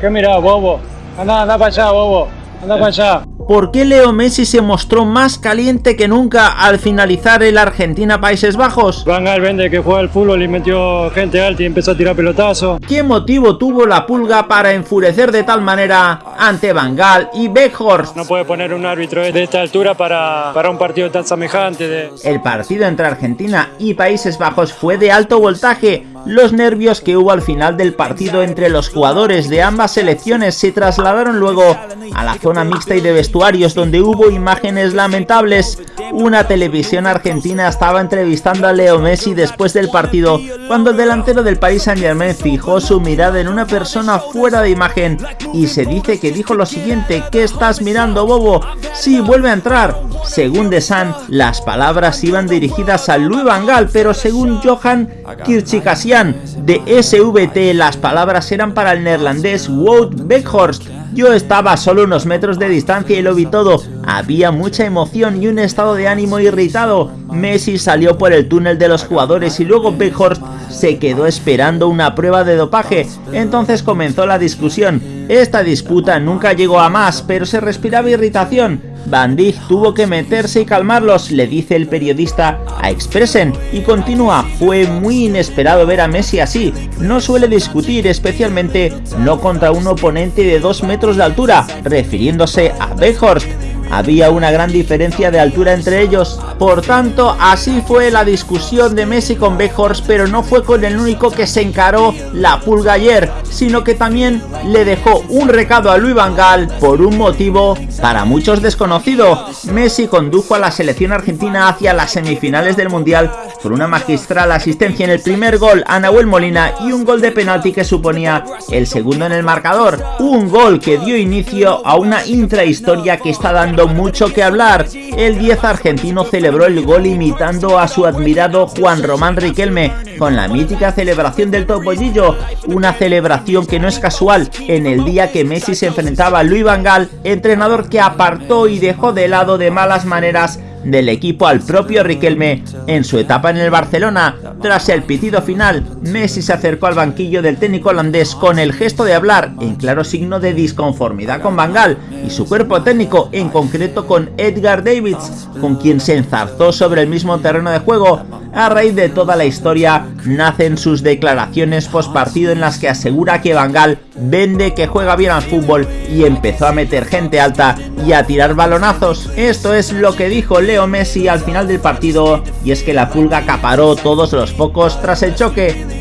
¿Qué mira, bobo? Anda, anda para allá, bobo. Anda para allá. ¿Por qué Leo Messi se mostró más caliente que nunca al finalizar el Argentina-Países Bajos? Van Gaal vende que juega al fútbol y metió gente alta y empezó a tirar pelotazo. ¿Qué motivo tuvo la pulga para enfurecer de tal manera ante Van Gaal y Beckhorst? No puede poner un árbitro de esta altura para, para un partido tan semejante. De... El partido entre Argentina y Países Bajos fue de alto voltaje. Los nervios que hubo al final del partido entre los jugadores de ambas selecciones se trasladaron luego a la zona mixta y de vestuarios donde hubo imágenes lamentables. Una televisión argentina estaba entrevistando a Leo Messi después del partido cuando el delantero del Paris Saint Germain fijó su mirada en una persona fuera de imagen y se dice que dijo lo siguiente, ¿qué estás mirando bobo? Sí, vuelve a entrar. Según The Sun, las palabras iban dirigidas a Louis Van Gaal, pero según Johan Kirchikasian de SVT, las palabras eran para el neerlandés Wout Beckhorst. Yo estaba solo unos metros de distancia y lo vi todo. Había mucha emoción y un estado de ánimo irritado. Messi salió por el túnel de los jugadores y luego Beckhorst se quedó esperando una prueba de dopaje. Entonces comenzó la discusión. Esta disputa nunca llegó a más, pero se respiraba irritación. Van Dijk tuvo que meterse y calmarlos, le dice el periodista a Expressen, y continúa, fue muy inesperado ver a Messi así, no suele discutir, especialmente no contra un oponente de 2 metros de altura, refiriéndose a Beckhorst, había una gran diferencia de altura entre ellos. Por tanto, así fue la discusión de Messi con Beckhorst, pero no fue con el único que se encaró la pulga ayer, sino que también le dejó un recado a Luis Van por un motivo para muchos desconocido. Messi condujo a la selección argentina hacia las semifinales del Mundial por una magistral asistencia en el primer gol a Nahuel Molina y un gol de penalti que suponía el segundo en el marcador. Un gol que dio inicio a una intrahistoria que está dando mucho que hablar. El 10 argentino celebró el gol imitando a su admirado Juan Román Riquelme con la mítica celebración del topollillo, una celebración que no es casual en el día que Messi se enfrentaba a Luis Van Gaal, entrenador que apartó y dejó de lado de malas maneras del equipo al propio Riquelme en su etapa en el Barcelona. Tras el pitido final, Messi se acercó al banquillo del técnico holandés con el gesto de hablar, en claro signo de disconformidad con Van Gaal y su cuerpo técnico, en concreto con Edgar Davids, con quien se enzarzó sobre el mismo terreno de juego. A raíz de toda la historia, nacen sus declaraciones post partido en las que asegura que Van vende que juega bien al fútbol y empezó a meter gente alta y a tirar balonazos. Esto es lo que dijo Leo Messi al final del partido y es que la pulga acaparó todos los focos tras el choque